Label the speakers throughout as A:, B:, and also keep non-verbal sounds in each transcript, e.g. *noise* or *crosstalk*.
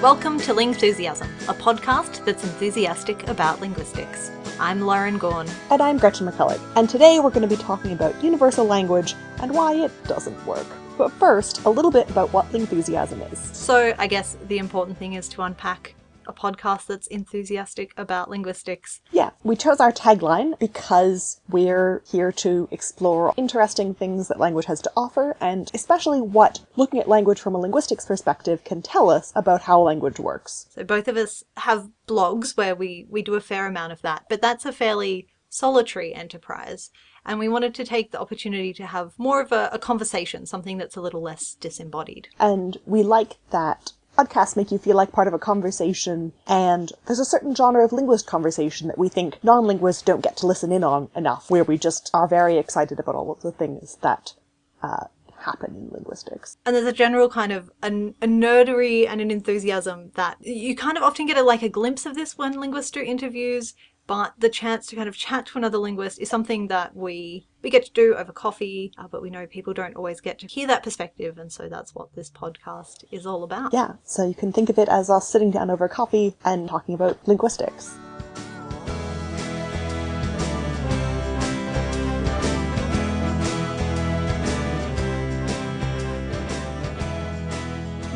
A: Welcome to Lingthusiasm, a podcast that's enthusiastic about linguistics. I'm Lauren Gawne.
B: And I'm Gretchen McCulloch, and today we're going to be talking about universal language and why it doesn't work. But first, a little bit about what Lingthusiasm is.
A: So, I guess the important thing is to unpack a podcast that's enthusiastic about linguistics.
B: Yeah, we chose our tagline because we're here to explore interesting things that language has to offer, and especially what looking at language from a linguistics perspective can tell us about how language works.
A: So, both of us have blogs where we, we do a fair amount of that, but that's a fairly solitary enterprise. And we wanted to take the opportunity to have more of a, a conversation, something that's a little less disembodied.
B: And we like that podcasts make you feel like part of a conversation, and there's a certain genre of linguist conversation that we think non-linguists don't get to listen in on enough, where we just are very excited about all of the things that uh, happen in linguistics.
A: And there's a general kind of a, a, nerdery and an enthusiasm that you kind of often get a, like a glimpse of this when linguists do interviews, but the chance to kind of chat to another linguist is something that we we get to do over coffee, uh, but we know people don't always get to hear that perspective, and so that's what this podcast is all about.
B: Yeah, so you can think of it as us sitting down over coffee and talking about linguistics.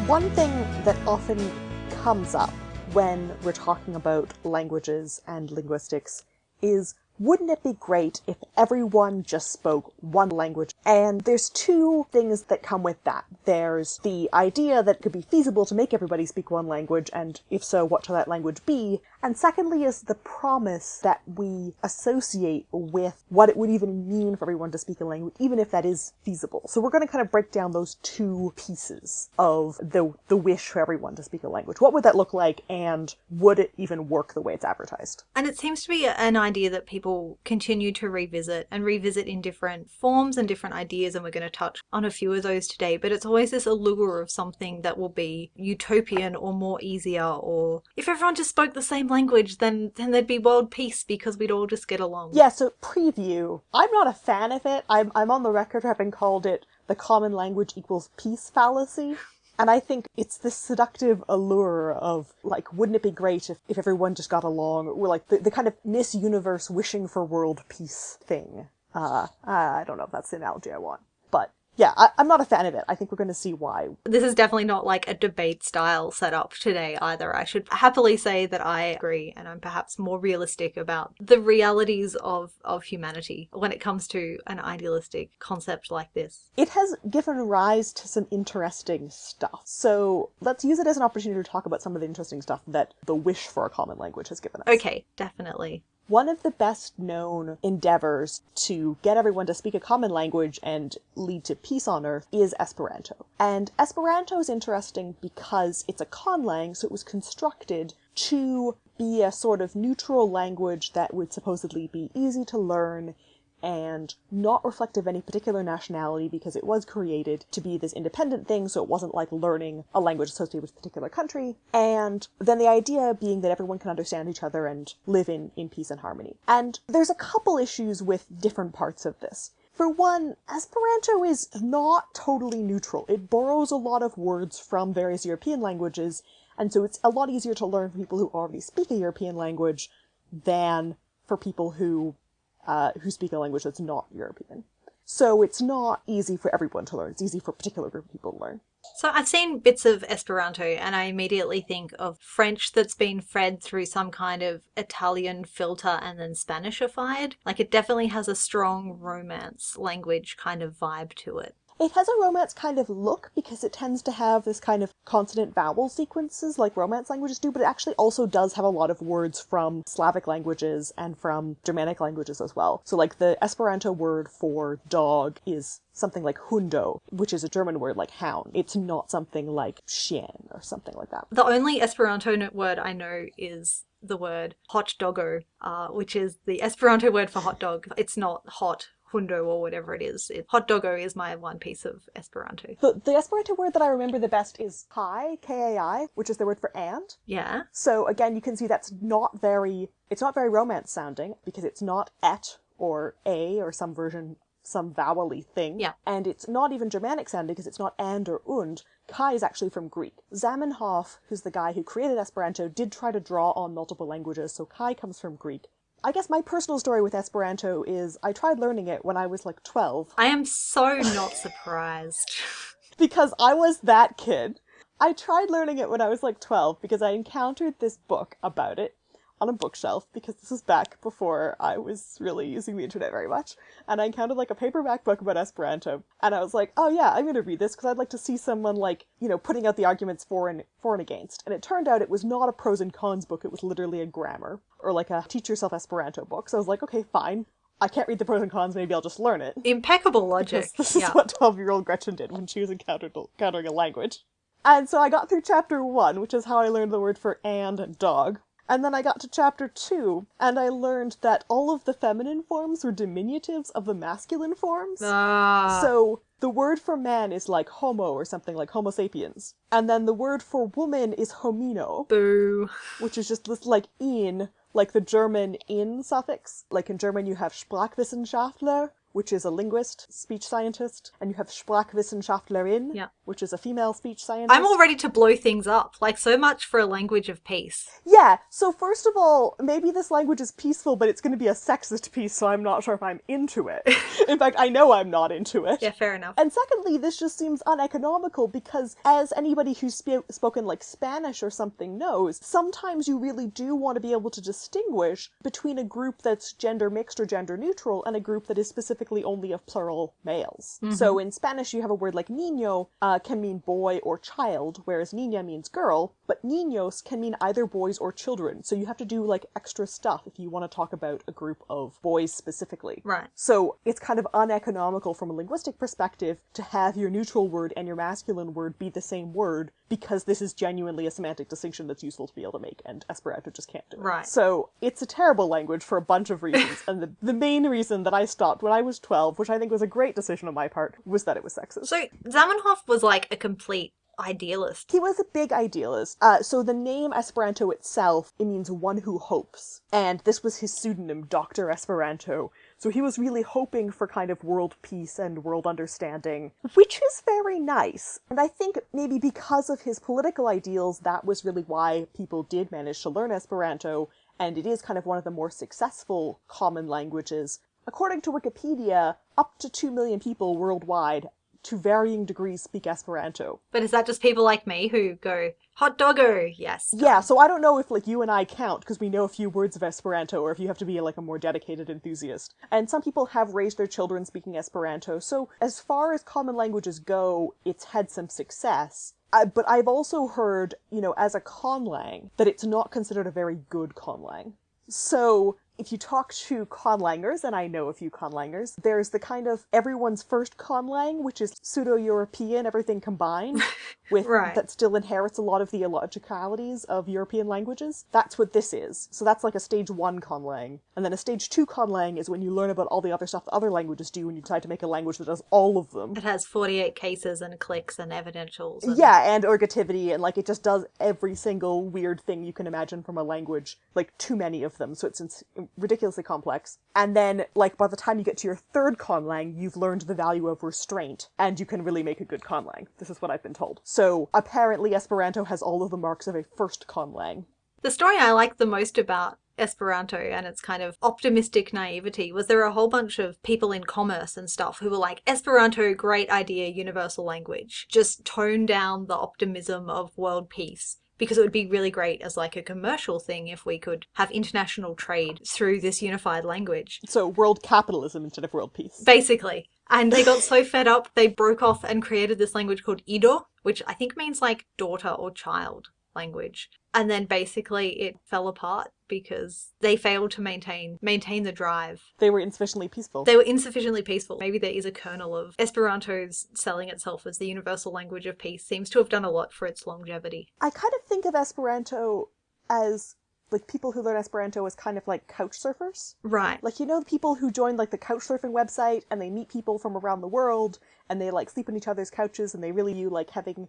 B: One thing that often comes up when we're talking about languages and linguistics is wouldn't it be great if everyone just spoke one language? And there's two things that come with that. There's the idea that it could be feasible to make everybody speak one language, and if so, what should that language be? And secondly is the promise that we associate with what it would even mean for everyone to speak a language, even if that is feasible. So we're going to kind of break down those two pieces of the, the wish for everyone to speak a language. What would that look like, and would it even work the way it's advertised?
A: And it seems to be an idea that people continue to revisit and revisit in different forms and different ideas, and we're going to touch on a few of those today. But it's always this allure of something that will be utopian or more easier, or if everyone just spoke the same language, then then there'd be world peace because we'd all just get along.
B: Yeah. So preview. I'm not a fan of it. I'm I'm on the record having called it the common language equals peace fallacy. And I think it's this seductive allure of, like, wouldn't it be great if, if everyone just got along? Or, like, the, the kind of Miss Universe wishing for world peace thing. Uh, I don't know if that's the analogy I want. But yeah, I, am not a fan of it. I think we're going to see why.
A: This is definitely not like a debate style setup today either. I should happily say that I agree and I'm perhaps more realistic about the realities of, of humanity when it comes to an idealistic concept like this.
B: It has given rise to some interesting stuff. So let's use it as an opportunity to talk about some of the interesting stuff that the wish for a common language has given us.
A: Okay, definitely.
B: One of the best known endeavors to get everyone to speak a common language and lead to peace on earth is Esperanto. And Esperanto is interesting because it's a conlang, so it was constructed to be a sort of neutral language that would supposedly be easy to learn and not reflective of any particular nationality because it was created to be this independent thing, so it wasn't like learning a language associated with a particular country. And then the idea being that everyone can understand each other and live in, in peace and harmony. And there's a couple issues with different parts of this. For one, Esperanto is not totally neutral. It borrows a lot of words from various European languages, and so it's a lot easier to learn for people who already speak a European language than for people who uh, who speak a language that's not European. So it's not easy for everyone to learn. It's easy for a particular group of people to learn.
A: So I've seen bits of Esperanto and I immediately think of French that's been fed through some kind of Italian filter and then Spanishified. Like it definitely has a strong romance language kind of vibe to it.
B: It has a romance kind of look because it tends to have this kind of consonant vowel sequences like romance languages do, but it actually also does have a lot of words from Slavic languages and from Germanic languages as well. So like the Esperanto word for dog is something like hundo, which is a German word like hound. It's not something like chien or something like that.
A: The only Esperanto word I know is the word hot doggo, uh, which is the Esperanto word for hot dog. It's not hot hundo or whatever it is. It, hot doggo is my one piece of Esperanto.
B: The, the Esperanto word that I remember the best is kai, K-A-I, which is the word for and.
A: Yeah.
B: So again, you can see that's not very, it's not very romance sounding because it's not et or a or some version some vowely thing.
A: Yeah.
B: And it's not even Germanic sounding because it's not and or und. Kai is actually from Greek. Zamenhof, who's the guy who created Esperanto, did try to draw on multiple languages, so Kai comes from Greek. I guess my personal story with Esperanto is I tried learning it when I was like 12
A: I am so not surprised. *laughs*
B: because I was that kid. I tried learning it when I was like 12 because I encountered this book about it on a bookshelf because this was back before I was really using the internet very much. And I encountered like a paperback book about Esperanto. And I was like, oh yeah, I'm going to read this because I'd like to see someone like, you know, putting out the arguments for and for and against. And it turned out it was not a pros and cons book, it was literally a grammar or like a teach yourself Esperanto book. So I was like, okay, fine. I can't read the pros and cons, maybe I'll just learn it.
A: Impeccable logic.
B: This, this
A: yeah.
B: is what 12 year old Gretchen did when she was encountered, encountering a language. And so I got through chapter one, which is how I learned the word for and and dog. And then I got to chapter two, and I learned that all of the feminine forms were diminutives of the masculine forms.
A: Ah,
B: So the word for man is like homo or something like homo sapiens. And then the word for woman is homino,
A: boo.
B: which is just this like in, like the German in suffix. Like in German you have Sprachwissenschaftler, which is a linguist, speech scientist, and you have Sprachwissenschaftlerin,
A: Yeah.
B: which is a female speech scientist.
A: I'm all ready to blow things up. Like, so much for a language of peace.
B: Yeah, so first of all, maybe this language is peaceful, but it's going to be a sexist piece, so I'm not sure if I'm into it. *laughs* In fact, I know I'm not into it.
A: Yeah, fair enough.
B: And secondly, this just seems uneconomical because, as anybody who's sp- spoken like Spanish or something knows, sometimes you really do want to be able to distinguish between a group that's gender mixed or gender neutral and a group that is specifically only of plural males. So in Spanish, you have a word like niño uh, can mean boy or child, whereas niña means girl, but niños can mean either boys or children. So you have to do like extra stuff if you want to talk about a group of boys specifically.
A: Right.
B: So it's kind of uneconomical from a linguistic perspective to have your neutral word and your masculine word be the same word because this is genuinely a semantic distinction that's useful to be able to make, and Esperanto just can't do it.
A: Right.
B: So it's a terrible language for a bunch of reasons, and the, the main reason that I stopped when I was 12, which I think was a great decision on my part, was that it was sexist.
A: So, Zamenhof was like a complete idealist.
B: He was a big idealist. Uh, so the name Esperanto itself, it means one who hopes. And this was his pseudonym, Dr. Esperanto. So he was really hoping for kind of world peace and world understanding, *laughs* which is very nice. And I think maybe because of his political ideals, that was really why people did manage to learn Esperanto, and it is kind of one of the more successful common languages. According to Wikipedia, up to 2 million people worldwide to varying degrees speak Esperanto.
A: But is that just people like me who go, hot dogger, Yes.
B: Yeah, so I don't know if like you and I count because we know a few words of Esperanto, or if you have to be like a more dedicated enthusiast. And some people have raised their children speaking Esperanto, so as far as common languages go, it's had some success. But I've also heard, you know, as a conlang, that it's not considered a very good conlang. So if you talk to conlangers, and I know a few conlangers, there's the kind of everyone's first conlang, which is pseudo-European, everything combined, *laughs* with
A: Right.
B: that still inherits a lot of the illogicalities of European languages. That's what this is. So that's like a stage one conlang. And then a stage two conlang is when you learn about all the other stuff that other languages do and you decide to make a language that does all of them.
A: It has 48 cases and clicks and evidentials. And
B: Yeah, and ergativity, and like it just does every single weird thing you can imagine from a language, like too many of them, so it's ridiculously complex. And then, like, by the time you get to your third conlang, you've learned the value of restraint, and you can really make a good conlang. This is what I've been told. So, apparently, Esperanto has all of the marks of a first conlang.
A: The story I like the most about Esperanto and its kind of optimistic naivety was there were a whole bunch of people in commerce and stuff who were like, Esperanto, great idea, universal language. Just tone down the optimism of world peace. Because it would be really great as like a commercial thing if we could have international trade through this unified language.
B: So, world capitalism instead of world peace.
A: Basically. And they got so fed up, they broke off and created this language called Ido, which I think means like daughter or child language. And then basically it fell apart because they failed to maintain maintain the drive.
B: They were insufficiently peaceful.
A: They were insufficiently peaceful. Maybe there is a kernel of Esperanto's selling itself as the universal language of peace seems to have done a lot for its longevity.
B: I kind of think of Esperanto as like people who learn Esperanto as kind of like couch surfers.
A: Right.
B: Like you know the people who join like the couch surfing website and they meet people from around the world and they like sleep on each other's couches and they really you like having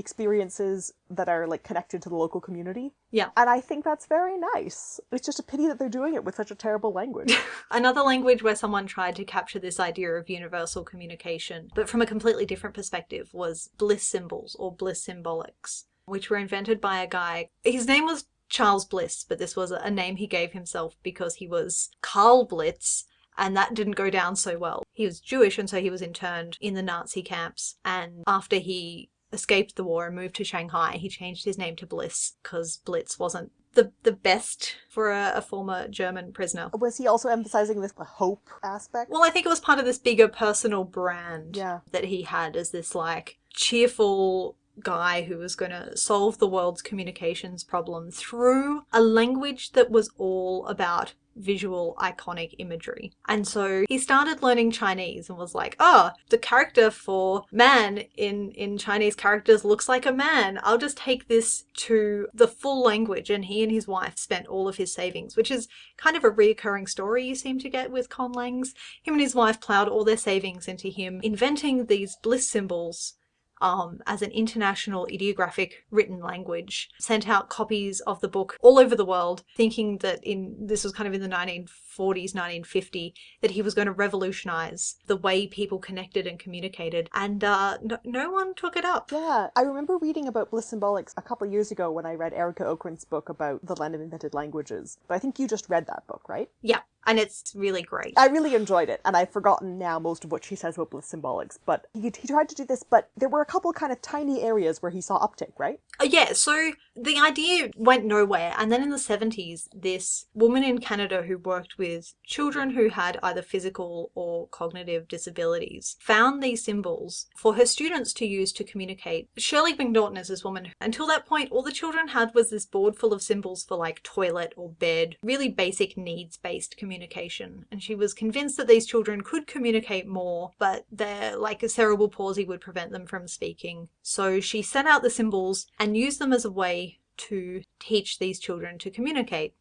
B: experiences that are like connected to the local community.
A: Yeah.
B: And I think that's very nice. It's just a pity that they're doing it with such a terrible language. *laughs*
A: Another language where someone tried to capture this idea of universal communication, but from a completely different perspective, was bliss symbols or bliss symbolics, which were invented by a guy. His name was Charles Bliss, but this was a name he gave himself because he was Karl Blitz, and that didn't go down so well. He was Jewish, and so he was interned in the Nazi camps. And after he escaped the war and moved to Shanghai, he changed his name to Bliss because Blitz wasn't the the best for a, a, former German prisoner.
B: Was he also emphasizing this hope aspect?
A: Well, I think it was part of this bigger personal brand
B: yeah.
A: that he had as this like cheerful guy who was going to solve the world's communications problem through a language that was all about visual iconic imagery. And so he started learning Chinese and was like, oh, the character for man in, in Chinese characters looks like a man. I'll just take this to the full language. And he and his wife spent all of his savings, which is kind of a reoccurring story you seem to get with conlangs. Him and his wife plowed all their savings into him inventing these bliss symbols um, as an international ideographic written language, sent out copies of the book all over the world, thinking that in this was kind of in the 1940s, 1950, that he was going to revolutionize the way people connected and communicated. And uh, no, no one took it up.
B: Yeah, I remember reading about bliss symbolics a couple years ago when I read Arika Okrent's book about the land of invented languages. But I think you just read that book, right?
A: Yeah and it's really great.
B: I really enjoyed it, and I've forgotten now most of what she says about bliss symbolics, but he, he tried to do this, but there were a couple kind of tiny areas where he saw uptick, right?
A: Uh, yeah, so the idea went nowhere, and then in the 70s, this woman in Canada who worked with children who had either physical or cognitive disabilities found these symbols for her students to use to communicate. Shirley McNaughton is this woman. Until that point, all the children had was this board full of symbols for like toilet or bed, really basic needs based communication communication. And she was convinced that these children could communicate more, but their like a cerebral palsy would prevent them from speaking. So she sent out the symbols and used them as a way to teach these children to communicate.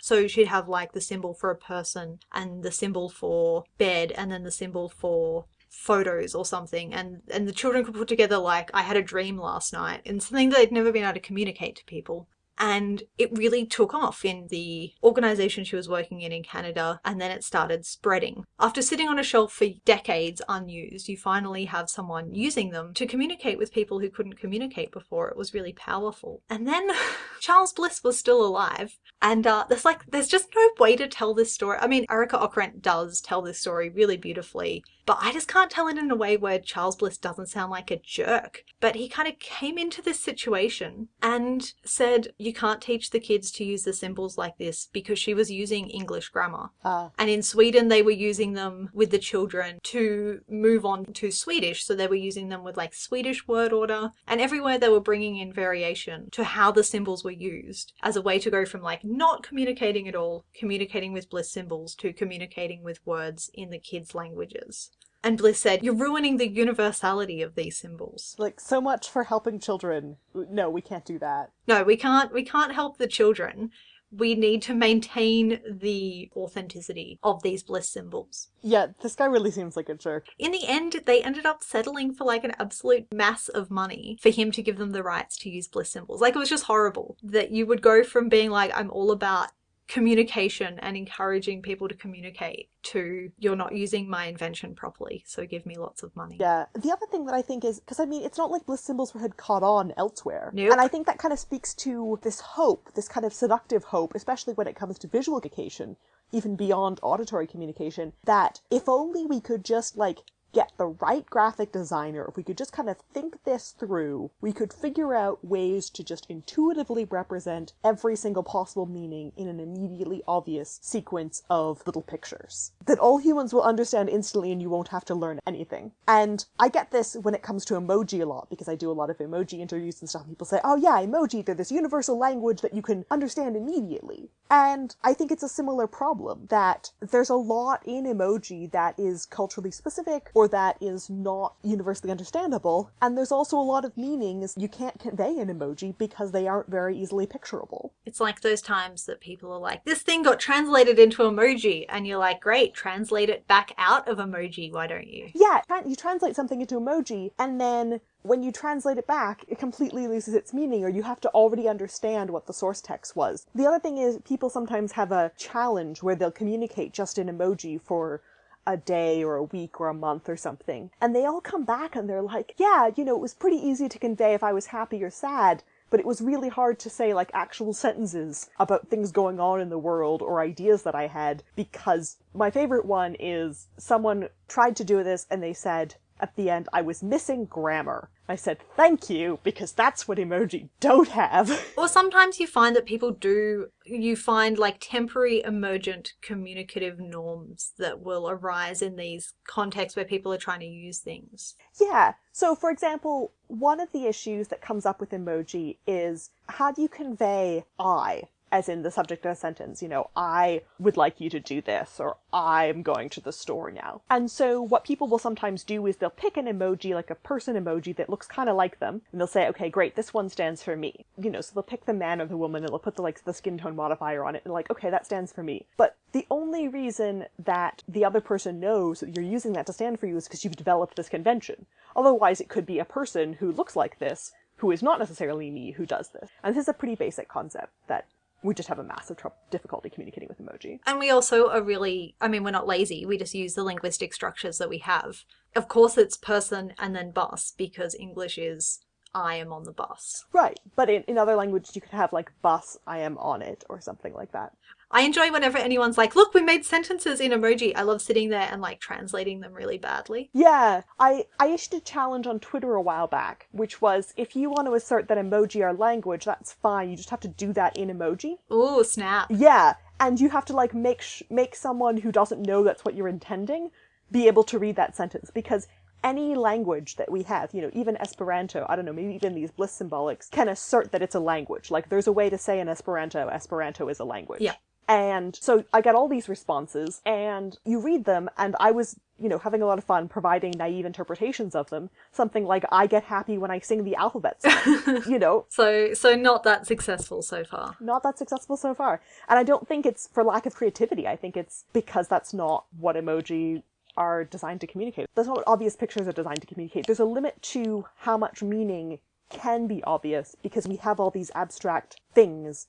A: So she'd have like the symbol for a person and the symbol for bed and then the symbol for photos or something and and the children could put together like I had a dream last night and something that they'd never been able to communicate to people and it really took off in the organization she was working in in Canada and then it started spreading. After sitting on a shelf for decades unused, you finally have someone using them to communicate with people who couldn't communicate before. It was really powerful. And then *laughs* Charles Bliss was still alive and uh, there's like there's just no way to tell this story. I mean, Arika Okrent does tell this story really beautifully, but I just can't tell it in a way where Charles Bliss doesn't sound like a jerk. But he kind of came into this situation and said, You can't teach the kids to use the symbols like this because she was using English grammar.
B: Uh.
A: And in Sweden, they were using them with the children to move on to Swedish. So they were using them with like Swedish word order. And everywhere they were bringing in variation to how the symbols were used as a way to go from like not communicating at all, communicating with bliss symbols, to communicating with words in the kids' languages. And Bliss said, You're ruining the universality of these symbols.
B: Like so much for helping children. No, we can't do that.
A: No, we can't we can't help the children. We need to maintain the authenticity of these bliss symbols.
B: Yeah, this guy really seems like a jerk.
A: In the end, they ended up settling for like an absolute mass of money for him to give them the rights to use bliss symbols. Like it was just horrible that you would go from being like, I'm all about communication and encouraging people to communicate to you're not using my invention properly so give me lots of money.
B: Yeah. The other thing that i think is because i mean it's not like bliss symbols had caught on elsewhere.
A: Nope.
B: and i think that kind of speaks to this hope this kind of seductive hope especially when it comes to visual communication even beyond auditory communication that if only we could just like get the right graphic designer, if we could just kind of think this through, we could figure out ways to just intuitively represent every single possible meaning in an immediately obvious sequence of little pictures. That all humans will understand instantly and you won't have to learn anything. And I get this when it comes to emoji a lot because I do a lot of emoji interviews and stuff. People say, oh yeah, emoji, they're this universal language that you can understand immediately. And I think it's a similar problem that there's a lot in emoji that is culturally specific or that is not universally understandable. And there's also a lot of meanings you can't convey in emoji because they aren't very easily picturable.
A: It's like those times that people are like, this thing got translated into emoji. And you're like, great, translate it back out of emoji. Why don't you?
B: Yeah, you translate something into emoji and then when you translate it back, it completely loses its meaning, or you have to already understand what the source text was. The other thing is, people sometimes have a challenge where they'll communicate just in emoji for a day or a week or a month or something. And they all come back and they're like, yeah, you know, it was pretty easy to convey if I was happy or sad, but it was really hard to say like actual sentences about things going on in the world or ideas that I had because my favorite one is someone tried to do this and they said, at the end, I was missing grammar. I said, thank you, because that's what emoji don't have. *laughs*
A: Or sometimes you find that people do, you find like temporary emergent communicative norms that will arise in these contexts where people are trying to use things.
B: yeah. So, for example, one of the issues that comes up with emoji is how do you convey I? As in the subject of a sentence, you know, I would like you to do this, or I'm going to the store now. And so, what people will sometimes do is they'll pick an emoji, like a person emoji, that looks kind of like them, and they'll say, okay, great, this one stands for me. You know, so they'll pick the man or the woman, and they'll put the, like, the skin tone modifier on it, and like, okay, that stands for me. But the only reason that the other person knows that you're using that to stand for you is because you've developed this convention. Otherwise, it could be a person who looks like this, who is not necessarily me, who does this. And this is a pretty basic concept that we just have a massive difficulty communicating with emoji.
A: And we also are really, I mean, we're not lazy. We just use the linguistic structures that we have. Of course, it's person and then bus because English is I am on the bus.
B: Right, but in, in other languages you could have like bus, I am on it, or something like that.
A: I enjoy whenever anyone's like, look, we made sentences in emoji. I love sitting there and like translating them really badly.
B: Yeah, I, I issued a challenge on Twitter a while back, which was if you want to assert that emoji are language, that's fine. You just have to do that in emoji.
A: Ooh, snap.
B: Yeah, and you have to like make sh- make someone who doesn't know that's what you're intending be able to read that sentence because any language that we have, you know, even Esperanto, I don't know, maybe even these bliss symbolics can assert that it's a language. Like there's a way to say in Esperanto, Esperanto is a language.
A: Yeah.
B: And so I got all these responses, and you read them, and I was, you know, having a lot of fun providing naive interpretations of them. Something like, I get happy when I sing the alphabet song, *laughs* you know,
A: So, so not that successful so far.
B: not that successful so far. And I don't think it's for lack of creativity. I think it's because that's not what emoji are designed to communicate. That's not what obvious pictures are designed to communicate. There's a limit to how much meaning can be obvious because we have all these abstract things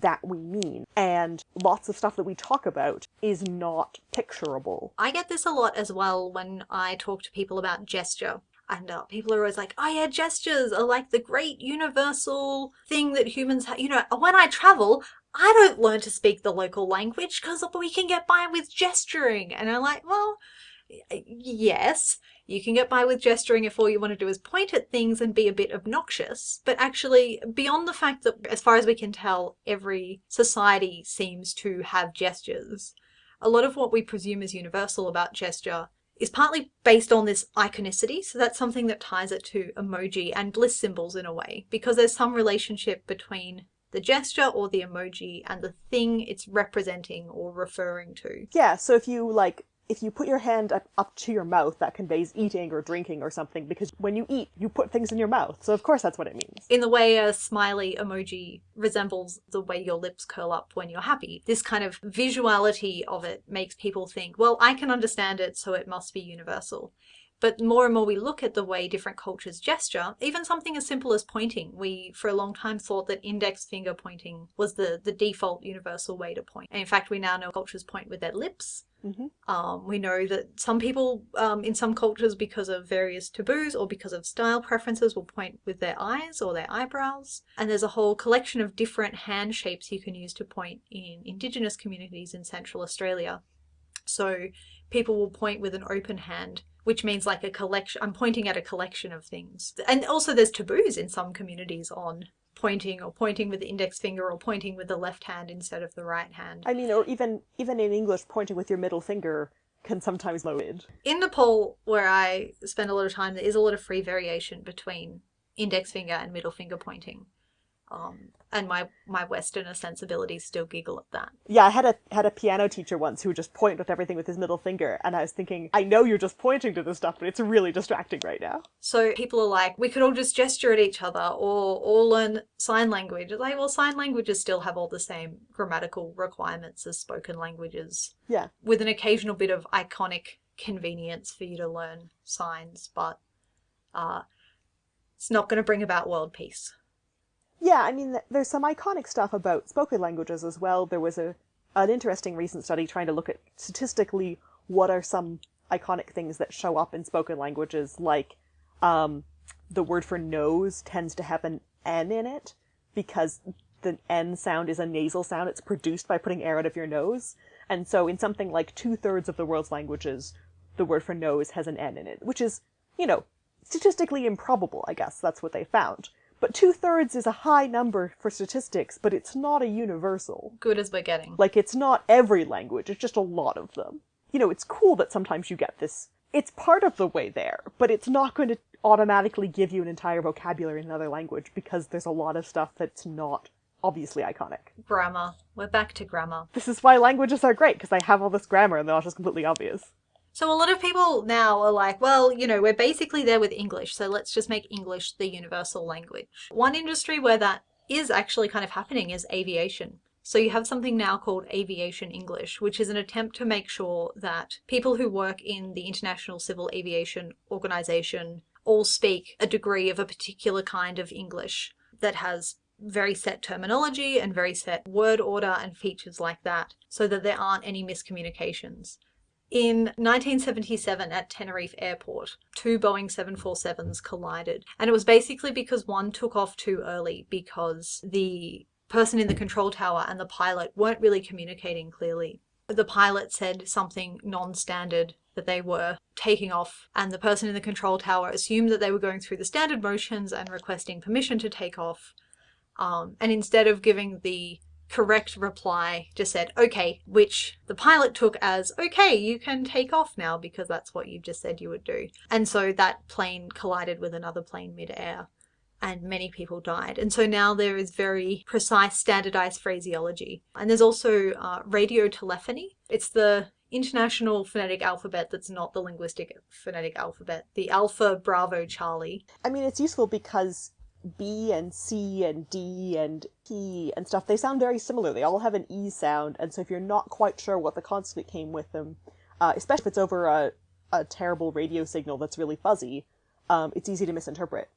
B: that we mean. And lots of stuff that we talk about is not picturable.
A: I get this a lot as well when I talk to people about gesture. And uh, people are always like, oh yeah, gestures are like the great universal thing that humans have. You know, when I travel, I don't learn to speak the local language because we can get by with gesturing. And I'm like, well, yes, you can get by with gesturing if all you want to do is point at things and be a bit obnoxious. But actually, beyond the fact that, as far as we can tell, every society seems to have gestures, a lot of what we presume is universal about gesture is partly based on this iconicity. So that's something that ties it to emoji and bliss symbols in a way, because there's some relationship between the gesture or the emoji and the thing it's representing or referring to.
B: Yeah, so if you like if you put your hand up, up to your mouth, that conveys eating or drinking or something, because when you eat, you put things in your mouth. So of course that's what it means.
A: In the way a smiley emoji resembles the way your lips curl up when you're happy, this kind of visuality of it makes people think, well, I can understand it, so it must be universal. But more and more we look at the way different cultures gesture, even something as simple as pointing. We, for a long time, thought that index finger pointing was the, the default universal way to point. And in fact, we now know cultures point with their lips.
B: Mhm.
A: Um, we know that some people um, in some cultures, because of various taboos or because of style preferences, will point with their eyes or their eyebrows. And there's a whole collection of different hand shapes you can use to point in Indigenous communities in Central Australia. So people will point with an open hand, which means like a collection. I'm pointing at a collection of things. And also, there's taboos in some communities on pointing or pointing with the index finger or pointing with the left hand instead of the right hand.
B: I mean, or even even in English, pointing with your middle finger can sometimes loaded.
A: In Nepal, where I spend a lot of time, there is a lot of free variation between index finger and middle finger pointing. Um, and my, my Westerner sensibilities still giggle at that.
B: Yeah, I had a had a piano teacher once who would just point with everything with his middle finger, and I was thinking, I know you're just pointing to this stuff, but it's really distracting right now.
A: So people are like, we could all just gesture at each other or all learn sign language. It's like, well, sign languages still have all the same grammatical requirements as spoken languages,
B: Yeah,
A: with an occasional bit of iconic convenience for you to learn signs. But uh, it's not going to bring about world peace.
B: Yeah, I mean, there's some iconic stuff about spoken languages as well. There was a an interesting recent study trying to look at statistically what are some iconic things that show up in spoken languages, like um, the word for nose tends to have an N in it because the N sound is a nasal sound. It's produced by putting air out of your nose. And so in something like two thirds of the world's languages, the word for nose has an N in it, which is, you know, statistically improbable, I guess. That's what they found. But two thirds is a high number for statistics, but it's not a universal.
A: Good as we're getting.
B: Like, it's not every language, it's just a lot of them. You know, it's cool that sometimes you get this. It's part of the way there, but it's not going to automatically give you an entire vocabulary in another language because there's a lot of stuff that's not obviously iconic.
A: Grammar. We're back to grammar.
B: This is why languages are great, because they have all this grammar and they're not just completely obvious.
A: So a lot of people now are like, well, you know, we're basically there with English, so let's just make English the universal language. One industry where that is actually kind of happening is aviation. So you have something now called Aviation English, which is an attempt to make sure that people who work in the International Civil Aviation Organization all speak a degree of a particular kind of English that has very set terminology and very set word order and features like that, so that there aren't any miscommunications. In 1977 at Tenerife Airport, two Boeing 747s collided. And it was basically because one took off too early because the person in the control tower and the pilot weren't really communicating clearly. The pilot said something non standard that they were taking off, and the person in the control tower assumed that they were going through the standard motions and requesting permission to take off. Um, and instead of giving the correct reply just said okay, which the pilot took as okay, you can take off now because that's what you just said you would do. And so that plane collided with another plane midair and many people died. And so now there is very precise, standardized phraseology. And there's also uh, radio telephony. It's the international phonetic alphabet that's not the linguistic phonetic alphabet, the Alpha Bravo Charlie.
B: I mean, it's useful because B and C and D and P and stuff, they sound very similar. They all have an E sound, and so if you're not quite sure what the consonant came with them, uh, especially if it's over a, a terrible radio signal that's really fuzzy, um, it's easy to misinterpret.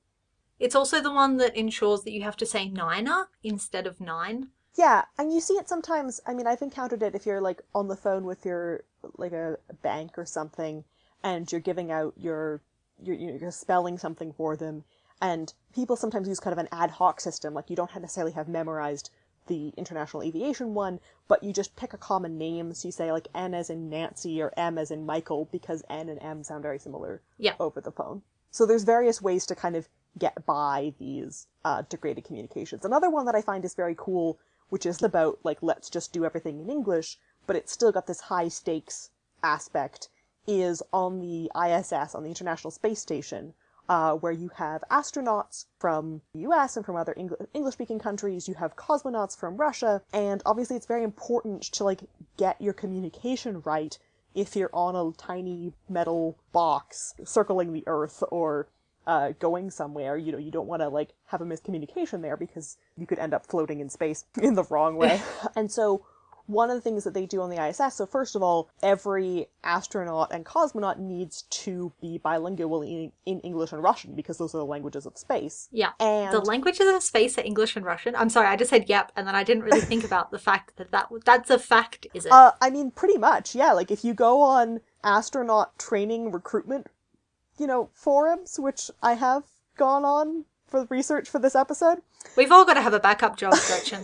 A: It's also the one that ensures that you have to say niner instead of nine.
B: Yeah, and you see it sometimes. I mean, I've encountered it if you're like on the phone with your like a, bank or something, and you're giving out your you're, you're spelling something for them, and people sometimes use kind of an ad hoc system, like you don't necessarily have memorized the international aviation one, but you just pick a common name. So you say like N as in Nancy or M as in Michael because N and M sound very similar
A: yeah.
B: over the phone. So there's various ways to kind of get by these uh, degraded communications. Another one that I find is very cool, which is about like let's just do everything in English, but it's still got this high stakes aspect, is on the ISS, on the International Space Station, uh, where you have astronauts from the US and from other Eng- English speaking countries, you have cosmonauts from Russia, and obviously it's very important to like get your communication right if you're on a tiny metal box circling the Earth or uh, going somewhere. You know, you don't want to like have a miscommunication there because you could end up floating in space *laughs* in the wrong way. *laughs* and so one of the things that they do on the ISS, so first of all, every astronaut and cosmonaut needs to be bilingual in, in English and Russian because those are the languages of space.
A: Yeah.
B: And
A: the languages of space are English and Russian. I'm sorry, I just said yep, and then I didn't really think about the fact that, that that's a fact, is it?
B: Uh, I mean, pretty much, yeah. Like if you go on astronaut training recruitment, you know, forums, which I have gone on for research for this episode.
A: We've all got to have a backup job, *laughs* Gretchen.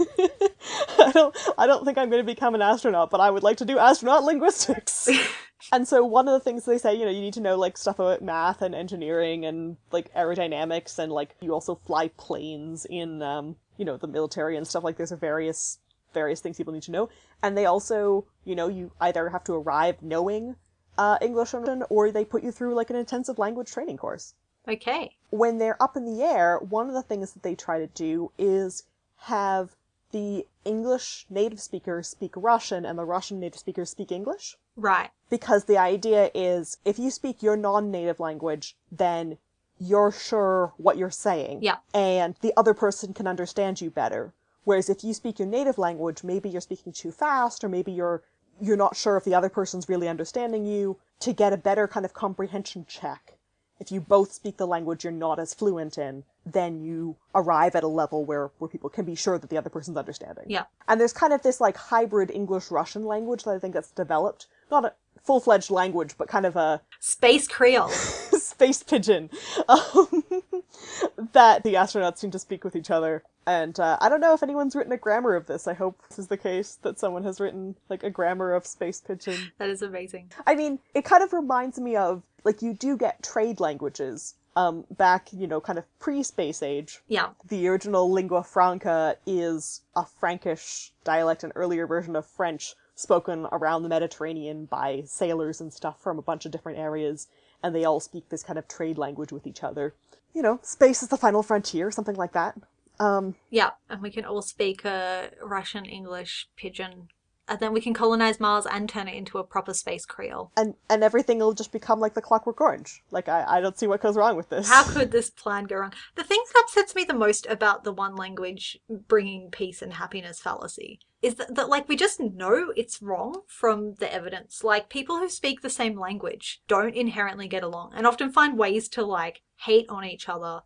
B: I don't I don't think I'm going to become an astronaut, but I would like to do astronaut linguistics. *laughs* and so one of the things they say, you know, you need to know like stuff about math and engineering and like aerodynamics and like you also fly planes in um, you know, the military and stuff like there's a various various things people need to know. And they also, you know, you either have to arrive knowing uh, English or they put you through like an intensive language training course.
A: Okay.
B: When they're up in the air, one of the things that they try to do is have the English native speakers speak Russian and the Russian native speakers speak English.
A: Right.
B: Because the idea is if you speak your non native language, then you're sure what you're saying.
A: Yeah.
B: And the other person can understand you better. Whereas if you speak your native language, maybe you're speaking too fast or maybe you're you're not sure if the other person's really understanding you to get a better kind of comprehension check if you both speak the language you're not as fluent in, then you arrive at a level where, where people can be sure that the other person's understanding.
A: Yeah.
B: And there's kind of this like hybrid English Russian language that I think that's developed. Not a full fledged language, but kind of a
A: Space Creole. *laughs*
B: space pidgin *laughs* um, *laughs* that the astronauts seem to speak with each other. And uh, I don't know if anyone's written a grammar of this. I hope this is the case that someone has written like a grammar of space pidgin.
A: That is amazing.
B: I mean, it kind of reminds me of like you do get trade languages um, back, you know, kind of pre-space age.
A: Yeah.
B: The original lingua franca is a Frankish dialect, an earlier version of French spoken around the Mediterranean by sailors and stuff from a bunch of different areas, and they all speak this kind of trade language with each other. You know, space is the final frontier, something like that. Um,
A: Yeah. And we can all speak uh, Russian, English, Pidgin. And then we can colonize Mars and turn it into a proper space Creole.
B: and and everything will just become like the Clockwork Orange. Like I, I don't see what goes wrong with this.
A: How *laughs* could this plan go wrong? The thing that upsets me the most about the one language bringing peace and happiness fallacy is that, that, like, we just know it's wrong from the evidence. Like, people who speak the same language don't inherently get along and often find ways to, like, hate on each other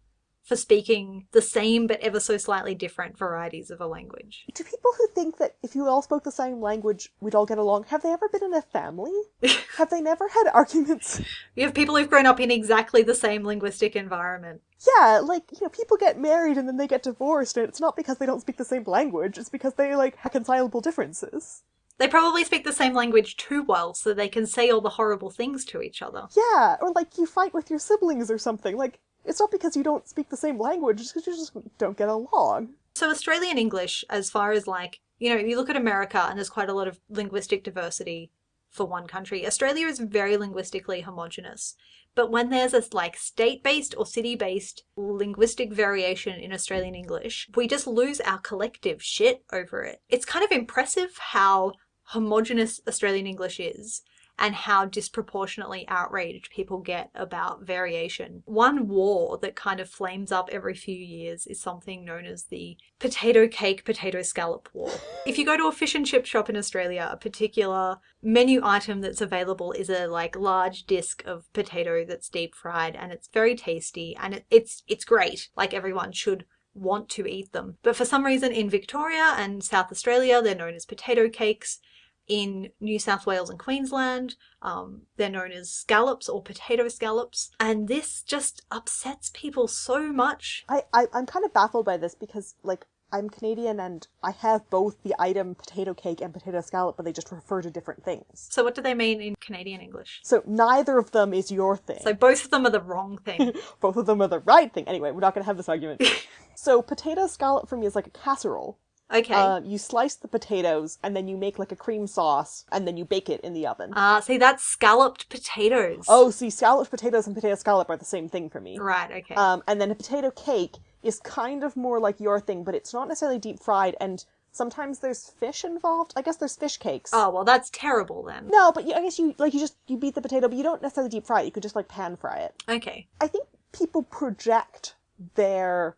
A: for speaking the same but ever so slightly different varieties of a language.
B: Do people who think that if you all spoke the same language, we'd all get along, have they ever been in a family? *laughs* have they never had arguments?
A: You have people who've grown up in exactly the same linguistic environment.
B: Yeah, like, you know, people get married and then they get divorced, and it's not because they don't speak the same language, it's because they, like, reconcilable differences.
A: They probably speak the same language too well so they can say all the horrible things to each other.
B: Yeah, or like you fight with your siblings or something. Like, it's not because you don't speak the same language, it's because you just don't get along.
A: So Australian English, as far as like, you know, you look at America and there's quite a lot of linguistic diversity for one country. Australia is very linguistically homogenous. But when there's this like state-based or city-based linguistic variation in Australian English, we just lose our collective shit over it. It's kind of impressive how homogenous Australian English is and how disproportionately outraged people get about variation. One war that kind of flames up every few years is something known as the potato cake, potato scallop war. if you go to a fish and chip shop in Australia, a particular menu item that's available is a like large disc of potato that's deep fried and it's very tasty and it, it's it's great. Like everyone should want to eat them. But for some reason in Victoria and South Australia, they're known as potato cakes in New South Wales and Queensland. Um, they're known as scallops or potato scallops. And this just upsets people so much.
B: I, I I'm kind of baffled by this because like I'm Canadian and I have both the item potato cake and potato scallop, but they just refer to different things.
A: So, what do they mean in Canadian English?
B: So neither of them is your thing.
A: So, both of them are the wrong thing. *laughs*
B: both of them are the right thing. Anyway, we're not going to have this argument. *laughs* so potato scallop for me is like a casserole.
A: Okay.
B: Uh, you slice the potatoes and then you make like a cream sauce and then you bake it in the oven.
A: Ah, see, that's scalloped potatoes.
B: oh, see, scalloped potatoes and potato scallop are the same thing for me.
A: Right, okay.
B: Um, and then a potato cake is kind of more like your thing, but it's not necessarily deep fried, and sometimes there's fish involved. I guess there's fish cakes.
A: oh, well, that's terrible then.
B: No, but you, I guess you like you just you beat the potato, but you don't necessarily deep fry it. You could just like pan fry it.
A: Okay.
B: I think people project their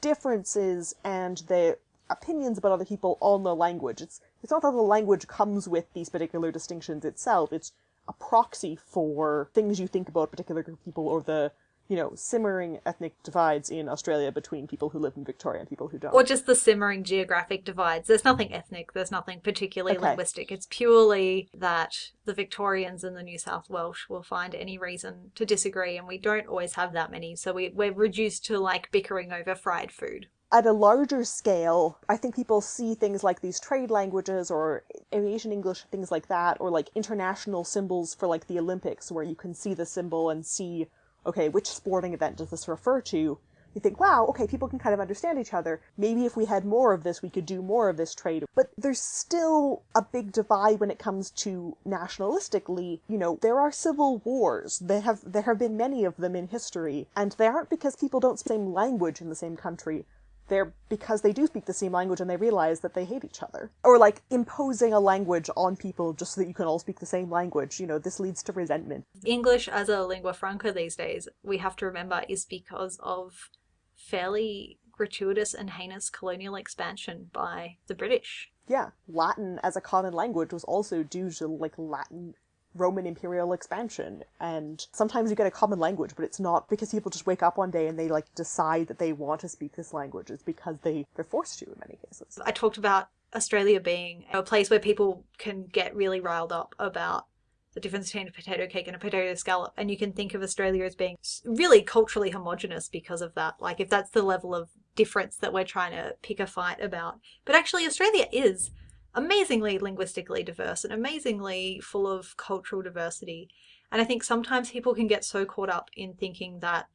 B: differences and their opinions about other people on the language. It's it's not that the language comes with these particular distinctions itself. It's a proxy for things you think about particular group of people or the you know simmering ethnic divides in Australia between people who live in Victoria and people who don't.
A: Or just the simmering geographic divides. There's nothing ethnic, there's nothing particularly
B: Okay.
A: linguistic. It's purely that the Victorians and the New South Welsh will find any reason to disagree, and we don't always have that many, so we, we're reduced to like bickering over fried food.
B: At a larger scale, I think people see things like these trade languages or aviation English, things like that, or like international symbols for like the Olympics, where you can see the symbol and see, okay, which sporting event does this refer to? You think, wow, okay, people can kind of understand each other. Maybe if we had more of this, we could do more of this trade. But there's still a big divide when it comes to nationalistically. You know, there are civil wars. They have there have been many of them in history, and they aren't because people don't speak the same language in the same country they're because they do speak the same language and they realize that they hate each other. Or like imposing a language on people just so that you can all speak the same language. You know, this leads to resentment.
A: English as a lingua franca these days, we have to remember, is because of fairly gratuitous and heinous colonial expansion by the British.
B: Yeah, Latin as a common language was also due to like Latin Roman imperial expansion. And sometimes you get a common language, but it's not because people just wake up one day and they like decide that they want to speak this language. It's because they, they're forced to in many cases.
A: I talked about Australia being a place where people can get really riled up about the difference between a potato cake and a potato scallop. And you can think of Australia as being really culturally homogenous because of that. Like, if that's the level of difference that we're trying to pick a fight about. But actually, Australia is amazingly linguistically diverse and amazingly full of cultural diversity. And I think sometimes people can get so caught up in thinking that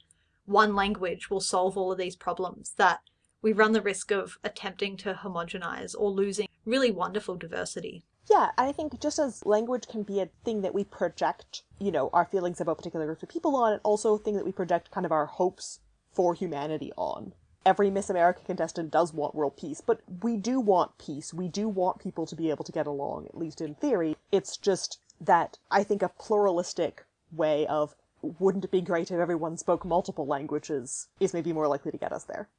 A: one language will solve all of these problems that we run the risk of attempting to homogenize or losing really wonderful diversity.
B: Yeah, I think just as language can be a thing that we project, you know, our feelings about particular groups of people on, and also a thing that we project kind of our hopes for humanity on. Every Miss America contestant does want world peace, but we do want peace. We do want people to be able to get along, at least in theory. It's just that I think a pluralistic way of wouldn't it be great if everyone spoke multiple languages is maybe more likely to get us there.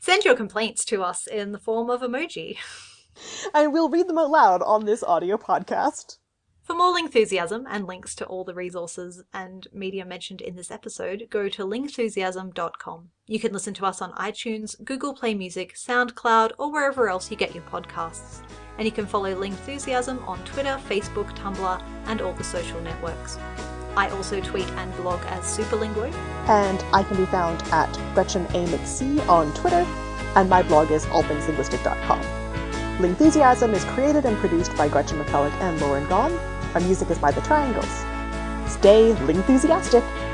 A: Send your complaints to us in the form of emoji. *laughs*
B: and we'll read them out loud on this audio podcast.
A: For more Lingthusiasm and links to all the resources and media mentioned in this episode, go to lingthusiasm.com. You can listen to us on iTunes, Google Play Music, SoundCloud, or wherever else you get your podcasts. And you can follow Lingthusiasm on Twitter, Facebook, Tumblr, and all the social networks. I also tweet and blog as Superlinguo.
B: And I can be found at Gretchen A. McC on Twitter, and my blog is allthingslinguistic.com. Lingthusiasm is created and produced by Gretchen McCulloch and Lauren Gawne. Our music is by The Triangles. Stay Lingthusiastic!